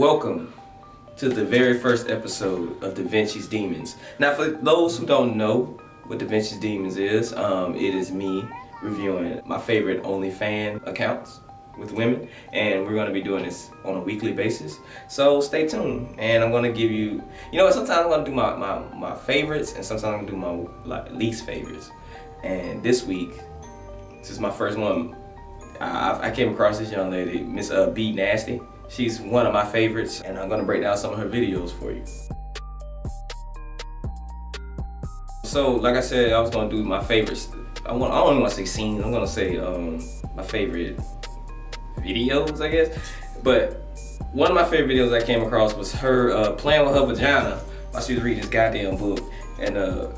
Welcome to the very first episode of Da Vinci's Demons. Now, for those who don't know what Da Vinci's Demons is, um, it is me reviewing my favorite OnlyFans accounts with women, and we're going to be doing this on a weekly basis. So stay tuned, and I'm going to give you, you know sometimes I'm going to do my, my, my favorites, and sometimes I'm going to do my like, least favorites. And this week, this is my first one, I, I came across this young lady, Miss uh, B Nasty. She's one of my favorites and I'm gonna break down some of her videos for you. So, like I said, I was gonna do my favorites. I, want, I don't wanna say scenes, I'm gonna say um, my favorite videos, I guess. But one of my favorite videos I came across was her uh, playing with her vagina while she was reading this goddamn book. And uh,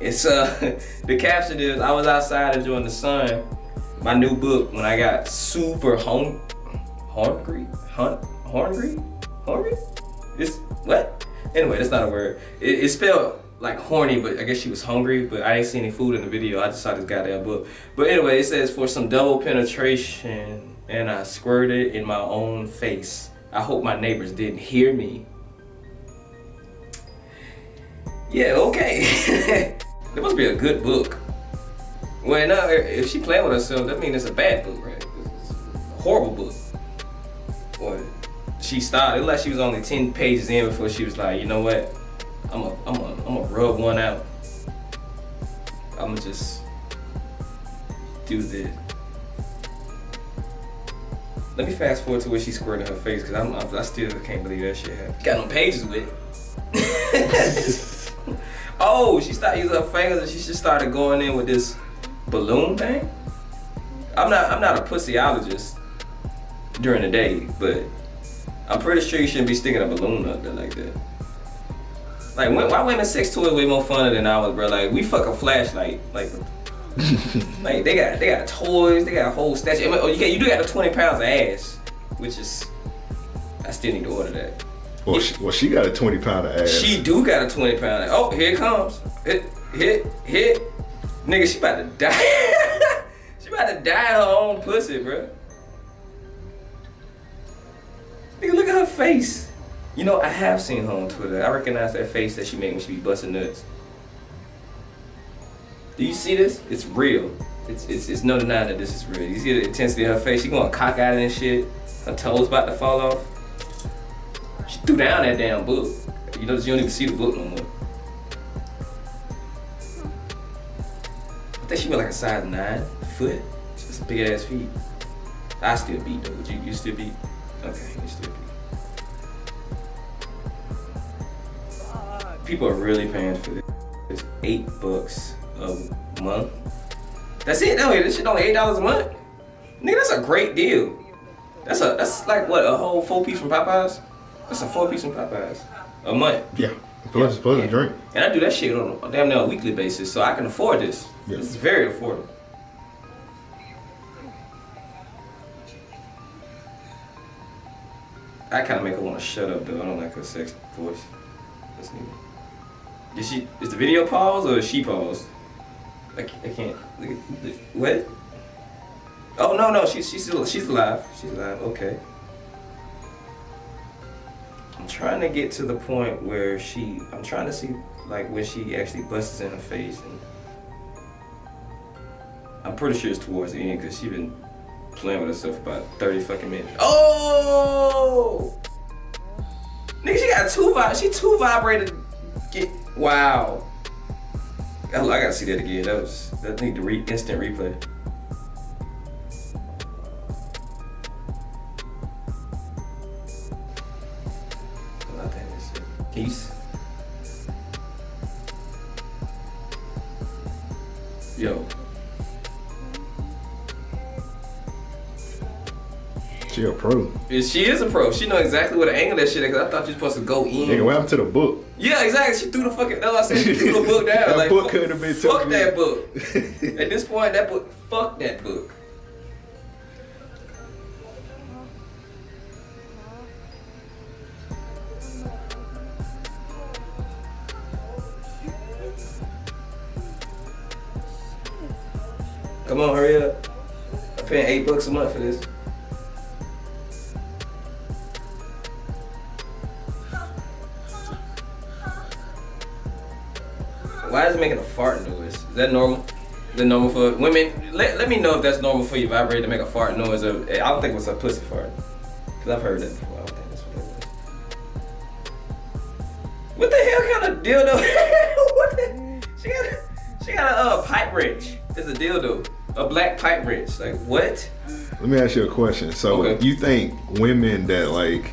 it's uh, the caption is, I was outside enjoying the sun, my new book, when I got super home hungry, hunt, hungry, hungry. It's what? Anyway, that's not a word. It, spelled like horny, but I guess she was hungry. But I ain't seen any food in the video. I just saw this goddamn book. But anyway, it says for some double penetration, and I squirted in my own face. I hope my neighbors didn't hear me. Yeah, okay. it must be a good book. Well, now if she playing with herself, that means it's a bad book, right? Horrible book or she started, it like she was only 10 pages in before she was like, you know what? I'm a, I'm a, I'm a rub one out. I'm gonna just do this. Let me fast forward to where she squirted her face because I'm, I still can't believe that shit happened. Got no pages with it. oh, she started using her fingers and she just started going in with this balloon thing. I'm not, I'm not a pussyologist, during the day, but I'm pretty sure you shouldn't be sticking a balloon up there like that. Like, why women sex toys way more fun than ours, bro? Like, we fuck a flashlight, like, like they got they got toys, they got a whole statue. Oh, you got you do got the 20 pounds of ass, which is I still need to order that. Well, yeah. she, well, she got a 20 pound of ass. She do got a 20 pound. Of, oh, here it comes. Hit, hit, hit. Nigga, she about to die. she about to die her own pussy, bro. Nigga, look at her face. You know, I have seen her on Twitter. I recognize that face that she made when she be busting nuts. Do you see this? It's real. It's, it's, it's no denying that this is real. You see the intensity of her face? She going cock out and shit. Her toes about to fall off. She threw down that damn book. You notice you don't even see the book no more. I think she went like a size 9 foot. Just big ass feet. I still beat though. Would you, you still beat? Okay, you still People are really paying for this. It's eight bucks a month. That's it. No, this shit only eight dollars a month. Nigga, that's a great deal. That's a that's like what a whole four piece from Popeyes. That's a four piece from Popeyes a month. Yeah. Plus, yeah. plus yeah. a drink. And I do that shit on a damn near a weekly basis, so I can afford this. Yeah. This is very affordable. I kind of make her want to shut up though. I don't like her sex voice. That's. Is she? Is the video paused or is she paused? I, I can't. What? Oh no no she's she's still she's alive. She's alive. Okay. I'm trying to get to the point where she. I'm trying to see like when she actually busts in her face and. I'm pretty sure it's towards the end because she's been playing with herself about 30 fucking minutes. Oh! Nigga, she got two vib. She two vibrated. Get wow. I, I gotta see that again. That was that need to re instant replay. Pro. Yeah, she is a pro. She know exactly what to angle that shit. Cause I thought you were supposed to go in. Nigga, what happened to the book? Yeah, exactly. She threw the fucking. That's what I said. She threw the book down. that like, book could have been. Fuck that book. At this point, that book. Fuck that book. Come on, hurry up. I'm paying eight bucks a month for this. Why is it making a fart noise? Is that normal? Is that normal for women? Let, let me know if that's normal for you. Vibrator to make a fart noise. Or, I don't think it was a pussy fart. Cause I've heard that before. I don't think that's what it was. What the hell kind of dildo? what the? She got a, she got a uh, pipe wrench. It's a dildo. A black pipe wrench. Like what? Let me ask you a question. So Okay. you think women that like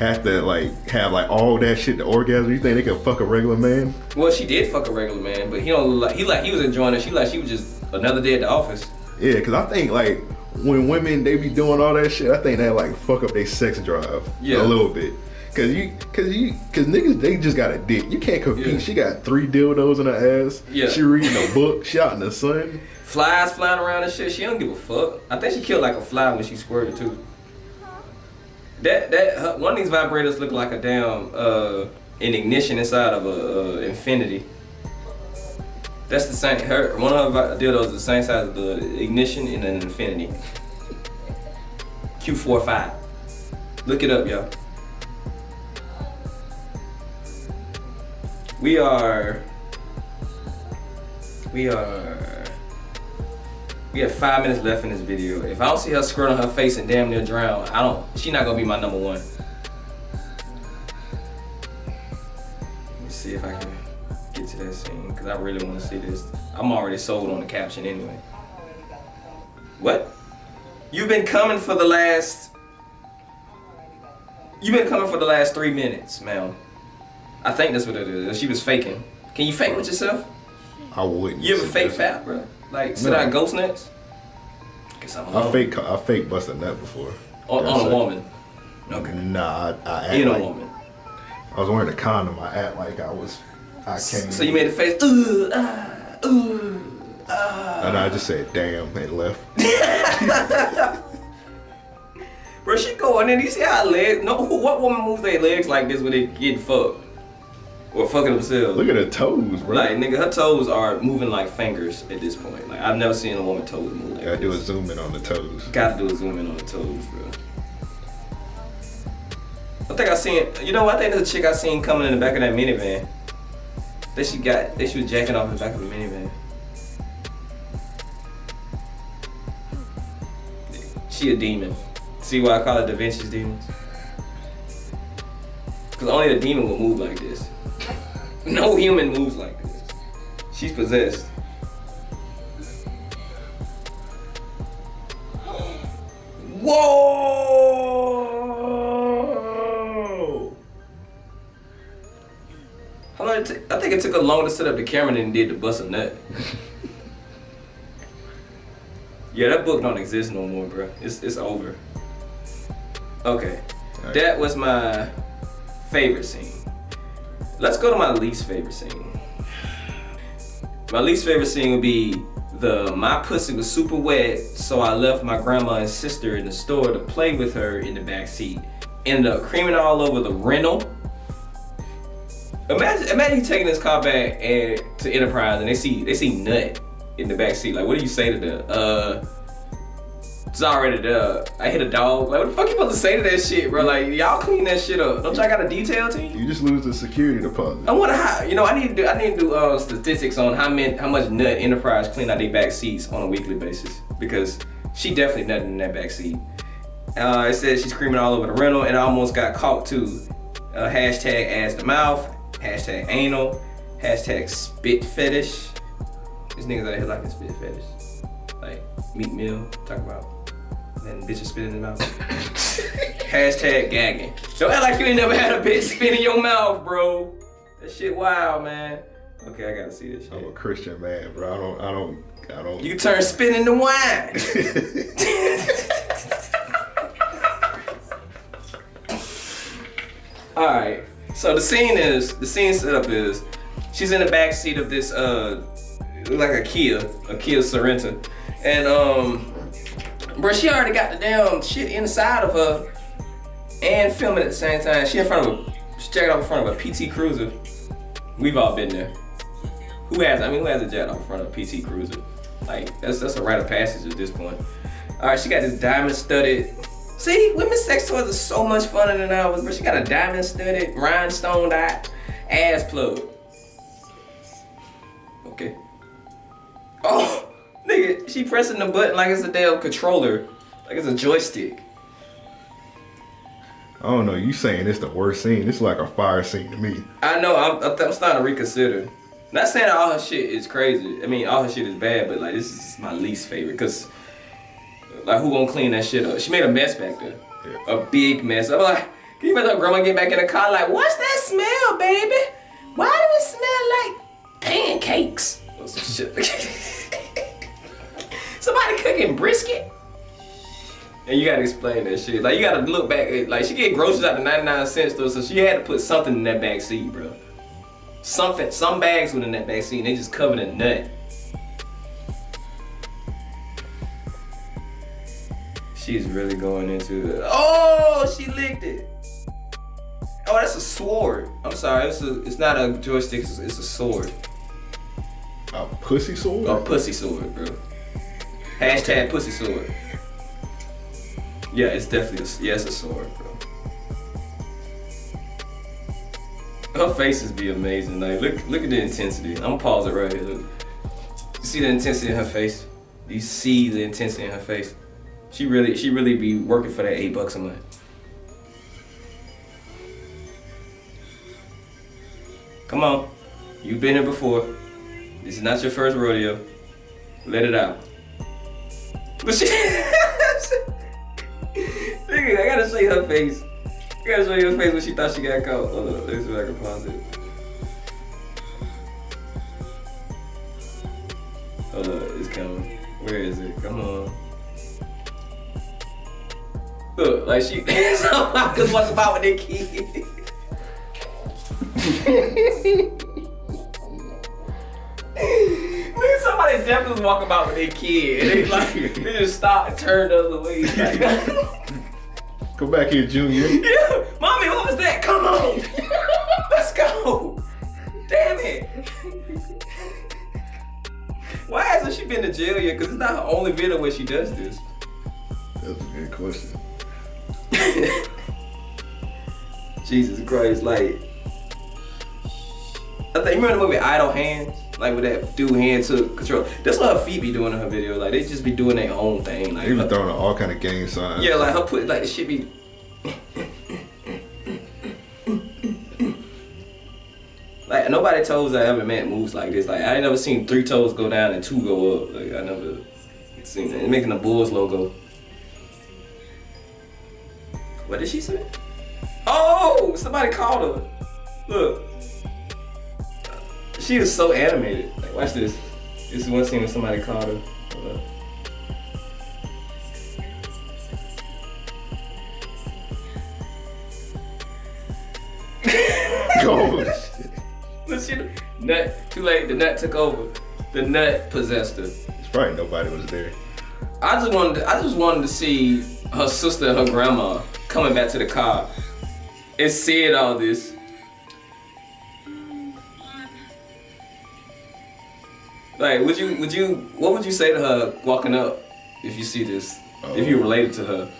have to like have like all that shit to orgasm, you think they can fuck a regular man? Well, she did fuck a regular man, but he don't like he like he was enjoying it. She like she was just another day at the office. Yeah, cause I think like when women they be doing all that shit, I think they like fuck up their sex drive Yeah. a little bit. Cause you, cause you, cause niggas they just got a dick. You can't compete. Yeah. She got three dildos in her ass. Yeah. She reading a book. She out in the sun. Flies flying around and shit. She don't give a fuck. I think she killed like a fly when she squirted too. That that one of these vibrators look like a damn uh an ignition inside of a uh, Infiniti. That's the same. Her one of vi- dildos is the same size as the ignition in an Infiniti. Q45. Look it up, y'all. We are. We are. We have five minutes left in this video. If I don't see her squirt on her face and damn near drown, I don't. She not gonna be my number one. Let me see if I can get to that scene because I really want to see this. I'm already sold on the caption anyway. What? You've been coming for the last. You've been coming for the last three minutes, ma'am. I think that's what it is. She was faking. Can you fake with yourself? I wouldn't. You ever fake fat, bro? Like sit No. out ghost nuts? Guess I'm I alone. fake, I fake bust a nut before. on, on a woman. Okay. Nah, I, I act In a woman. I was wearing a condom. I act like I was. I came. So you made a face. Ooh, ah, ooh, ah. And I just said, "Damn," and left. Bro, she going in. You see how legs? No, what woman moves their legs like this when they get fucked or fucking themselves? Look at her toes, bro. Like nigga, her toes are moving like fingers at this point. Like I've never seen a woman toes move like Gotta do a zoom in on the toes. Gotta do a zoom in on the toes, bro. I think I seen. You know what? I think there's a chick I seen coming in the back of that minivan. That she got. That she was jacking off in the back of the minivan. She a demon. See why I call it Da Vinci's demons? Cause only a demon will move like this. No human moves like this. She's possessed. Whoa! How long it? I think it took her longer to set up the camera than it did to bust a nut. yeah, that book don't exist no more, bro. It's it's over. Okay, Alright. that was my favorite scene. Let's go to my least favorite scene. My least favorite scene would be the my pussy was super wet, so I left my grandma and sister in the store to play with her in the back seat. Ended up creaming all over the rental. Imagine, imagine you taking this car back and to Enterprise and they see they see nut in the back seat. Like, what do you say to them? Uh, it's already there. I hit a dog. Like, what the fuck you supposed to say to that shit, bro? Like, y'all clean that shit up. Don't y'all got a detail team? You just lose the security deposit. I wonder how. You know, I need to do. I need to do uh, statistics on how many, how much nut Enterprise clean out their back seats on a weekly basis because she definitely nutted in that back seat. Uh, it says she's screaming all over the rental and I almost got caught too. Uh, hashtag ass the mouth. Hashtag anal. Hashtag spit fetish. These niggas out here like a spit fetish. Like meat meal. Talk about. Then bitches spit in the mouth. Hashtag gagging. Don't act like you ain't never had a bitch spit in your mouth, bro. That shit wild, man. Okay, I gotta see this I'm a. Christian man, bro. I don't. I don't. I don't. You turn spit into wine. All right. So the scene is the scene setup is she's in the back seat of this uh like a Kia, a Kia Sorento, and um, bro, she already got the damn shit inside of her and filming at the same time. She in front of a she's jacked off in front of a PT Cruiser. We've all been there. Who has? I mean, who has a jet off in front of a PT Cruiser? Like that's that's a rite of passage at this point. All right, she got this diamond studded. See, women's sex toys are so much funner than ours, but she got a diamond studded, rhinestone dot ass plug. Okay. Oh, nigga, she pressing the button like it's a damn controller, like it's a joystick. I don't know. You saying it's the worst scene? It's like a fire scene to me. I know. I'm, I'm starting to reconsider. Not saying all her shit is crazy. I mean, all her shit is bad, but like this is my least favorite because, like, who gonna clean that shit up? She made a mess back there, Yeah. a big mess. I'm like, can you imagine grandma get back in the car like, what's that smell, baby? Why do it smell like pancakes? Or some shit. Somebody cooking brisket. And you gotta explain that shit. Like you gotta look back. At, like she get groceries out the 99 cent store, so she had to put something in that back seat, bro. Something, some bags were in that back seat, and they just covered in nut. She's really going into it. Oh, she licked it. Oh, that's a sword. I'm sorry, it's a, it's not a joystick. It's, it's a sword. A pussy sword? A pussy sword, bro. Hashtag pussy sword. Yeah, it's definitely a, yeah, it's a sword, bro. Her faces be amazing. Like, look, look at the intensity. I'm gonna pause it right here. Look. You see the intensity in her face? You see the intensity in her face? She really, she really be working for that eight bucks a month. Come on, you've been here before. This is not your first rodeo. Let it out. But she, nigga, I gotta show you her face. I gotta show you her face when she thought she got caught. Hold on, let me see if I can pause it. Hold on, it's coming. Where is it? Come on. Look, like she, somebody just walking about with their kid. Nigga, somebody definitely was walking about with their kid. And they like, they just stopped and turned the other way. Like, Come back here, Junior. yeah, mommy, what was that? Come on, let's go. Damn it. Why hasn't she been to jail yet? Cause it's not her only video where she does this. That's a good question. Jesus Christ, like I think you remember the movie Idle Hands? Like with that dude hand to control. That's what her feet be doing in her video. Like they just be doing their own thing. Like They be throwing all kind of gang signs. Yeah, like her put like the shit be. like nobody toes I ever met moves like this. Like I ain't never seen three toes go down and two go up. Like I never seen that. Making the Bulls logo. What did she say? Oh, somebody called her. Look. She is so animated. Like watch this. This is one scene when somebody called her. Hold up. Shit. Look, she, nut, too late, the nut took over. The nut possessed her. It's probably nobody was there. I just wanted to, I just wanted to see her sister and her grandma coming back to the car and seeing all this. Like, would you, would you, what would you say to her walking up if you see this? If you related to her?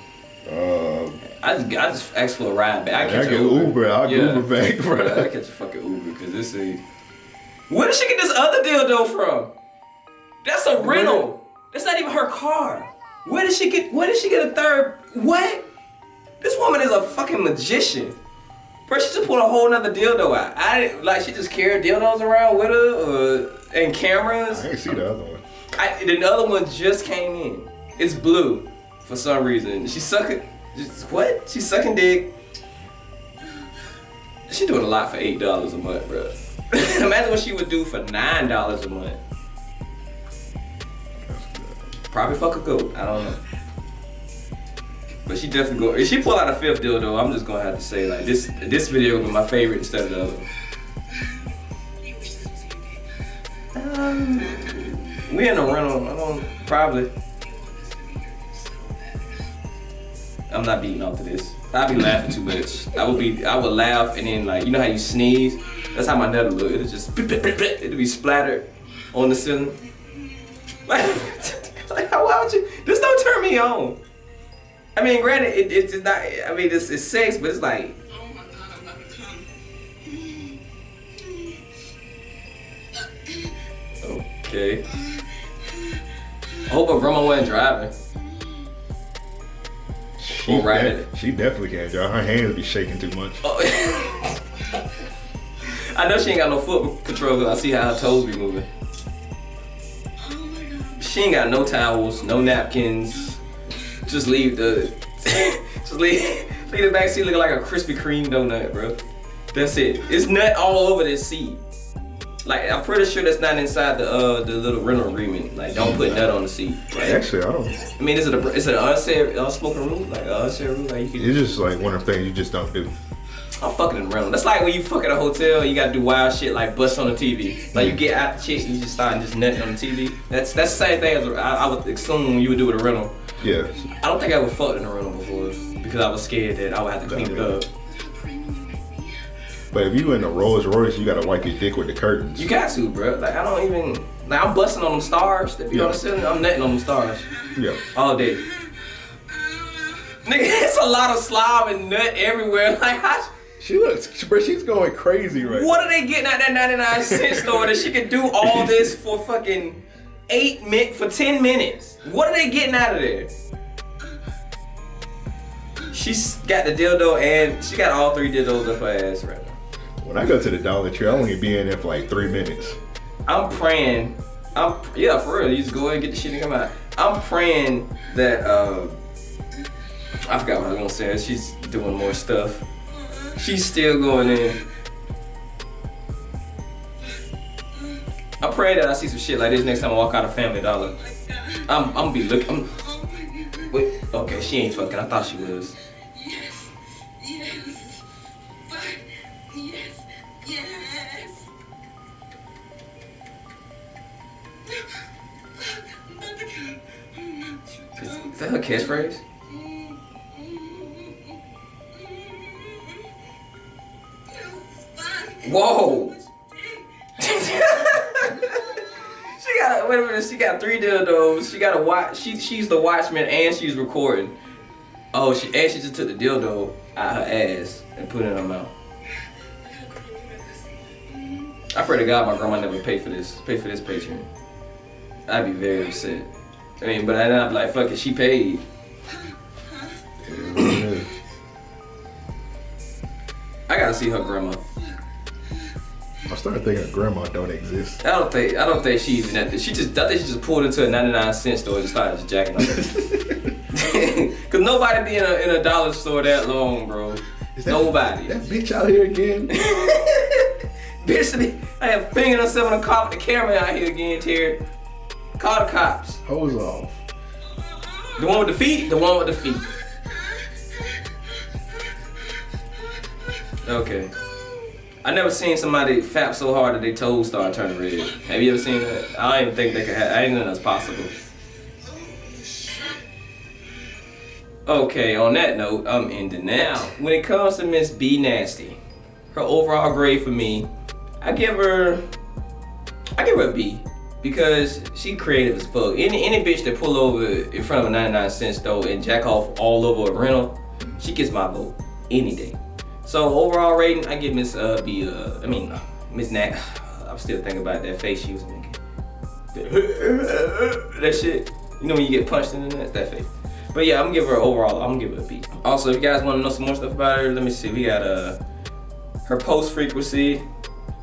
Uh, I just, I just asked for a ride back. I I catch get an Uber. I'll Yeah. Uber back, bro. I catch a fucking Uber because this is. Where did she get this other dildo from? That's a rental. That's not even her car. Where did she get? Where did she get a third? What? This woman is a fucking magician. Bro, she just pulled a whole nother dildo out. I didn't like. She just carried dildos around with her, uh, and cameras. I ain't see the other one. I, the other one just came in. It's blue for some reason. She's sucking. Just, what? She's sucking dick. She doing a lot for eight dollars a month, bro. Imagine what she would do for nine dollars a month. Probably fuck a goat. I don't know. But she definitely go. If she pull out a fifth dildo, I'm just gonna have to say like this. This video will be my favorite instead of the other. Um, we in a rental. I don't probably. I'm not beating off to this. I'd be laughing too much. I would be. I would laugh and then like you know how you sneeze. That's how my would look. It'd just it'd be splattered on the ceiling. Like, like how why would you? This don't turn me on. I mean, granted, it, it's just not. I mean, it's, it's sex, but it's like Oh my god, I'm about to come. Oh Okay. I hope her grandma wasn't driving. She, Or ride de- she definitely can't drive. Her hands be shaking too much. Oh. I know she ain't got no foot control because I see how her toes be moving. Oh she ain't got no towels, no napkins. Just leave the, just leave, leave the back seat looking like a Krispy Kreme donut, bro. That's it. It's nut all over this seat. Like I'm pretty sure that's not inside the uh the little rental agreement. Like don't put nut on the seat. Right? Actually, I don't. I mean, is it a is it an unsaid unspoken rule? Like an unsaid rule? Like you can It's just like one of the things you just don't do. I'm fucking in the rental. That's like when you fuck at a hotel, you gotta do wild shit like bust on the TV. Like you get out the chick, you just start just nutting on the TV. That's that's the same thing as I, I would assume you would do with a rental. Yeah. I don't think I ever fucked in a rental before because I was scared that I would have to clean it up. But if you in a Rolls Royce, you gotta wipe your dick with the curtains. You got to, bro. Like I don't even like I'm busting on them stars be on Yeah. the ceiling. I'm nutting on them stars Yeah. all day. Nigga, it's a lot of slob and nut everywhere. Like how? She looks, bro. She's going crazy right What are they getting at that 99 cent store that she could do all this for fucking eight min for 10 minutes? What are they getting out of there? She's got the dildo and she got all three dildos up her ass right now. When I go to the Dollar Tree, I only be in there for like three minutes. I'm praying. I'm yeah, for real. You just go ahead and get the shit and come out. I'm praying that uh I forgot what I was gonna say. She's doing more stuff. She's still going in. I pray that I see some shit like this next time I walk out of Family Dollar. I'm I'm gonna be looking. I'm, wait, okay, she ain't fucking. I thought she was. Yes, yes, fine, yes, yes. Is, is that her catchphrase? Whoa! Got wait a minute. She got three dildos. She got a watch. She she's the watchman and she's recording. Oh, she and she just took the dildo out her ass and put it in her mouth. I pray to God my grandma never pay for this. Pay for this Patreon. I'd be very upset. I mean, but then I'd be like, fuck it, she paid. I gotta see her grandma. I started thinking grandma don't exist. I don't think I don't think she even at she just I think she just pulled into a 99 cent store and started just jacking off. Cause nobody be in a in a dollar store that long, bro. That- Nobody. That bitch out here again. Bitch, I have fingering herself in the cop the camera out here again, Terry. Call the cops. Hose off. The one with the feet, the one with the feet. Okay. I never seen somebody fap so hard that their toes start turning red. Have you ever seen that? I don't even think they could have. I didn't know that's possible. Okay, on that note, I'm ending now. When it comes to Miss B Nasty, her overall grade for me, I give her, I give her a B because she creative as fuck. Any any bitch that pull over in front of a 99 cent store and jack off all over a rental, she gets my vote any day. So overall rating, I give Miss uh, B. Uh, I mean uh, Miss Nat. I'm still thinking about that face she was making. that shit. You know when you get punched in the nuts, that face. But yeah, I'm gonna give her overall. I'm gonna give her a B. Also, if you guys want to know some more stuff about her, let me see. We got uh her post frequency.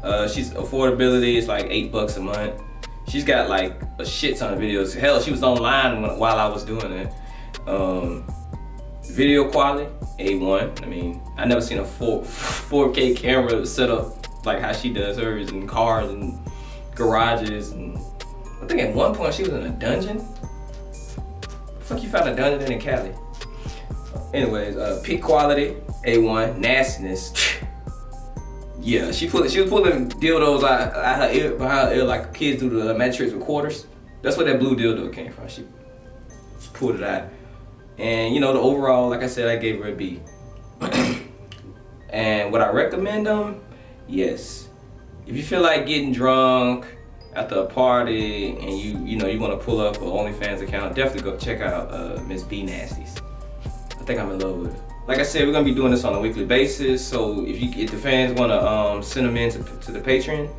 Uh, she's affordability is like eight bucks a month. She's got like a shit ton of videos. Hell, she was online when- while I was doing it. Um, video quality A1. I mean, I never seen a 4 4K camera set up like how she does hers in cars and garages and I think at one point she was in a dungeon. Fuck you found a dungeon in Cali. Anyways, uh, peak quality A1 nastiness. Yeah, she pulled. She was pulling dildos out, out her ear, behind her ear like kids do the matrix with quarters. That's where that blue dildo came from. She pulled it out, and you know the overall, like I said, I gave her a B. and would I recommend them? Yes. If you feel like getting drunk after a party and you you know you want to pull up an OnlyFans account, definitely go check out uh, Miss B Nasties. I think I'm in love with it. Like I said, we're gonna be doing this on a weekly basis. So if you if the fans wanna um, send them in to, to the Patreon,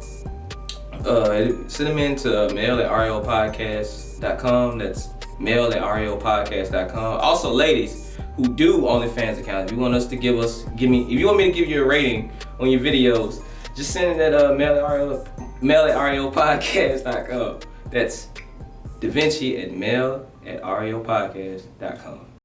Uh, send them in to mail at reopodcast.com. That's mail at reopodcast.com. Also, ladies who do OnlyFans accounts, if you want us to give us, give me, if you want me to give you a rating on your videos, just send it at uh, mail at reo, mail at. That's Da Vinci at mail at reopodcast.com.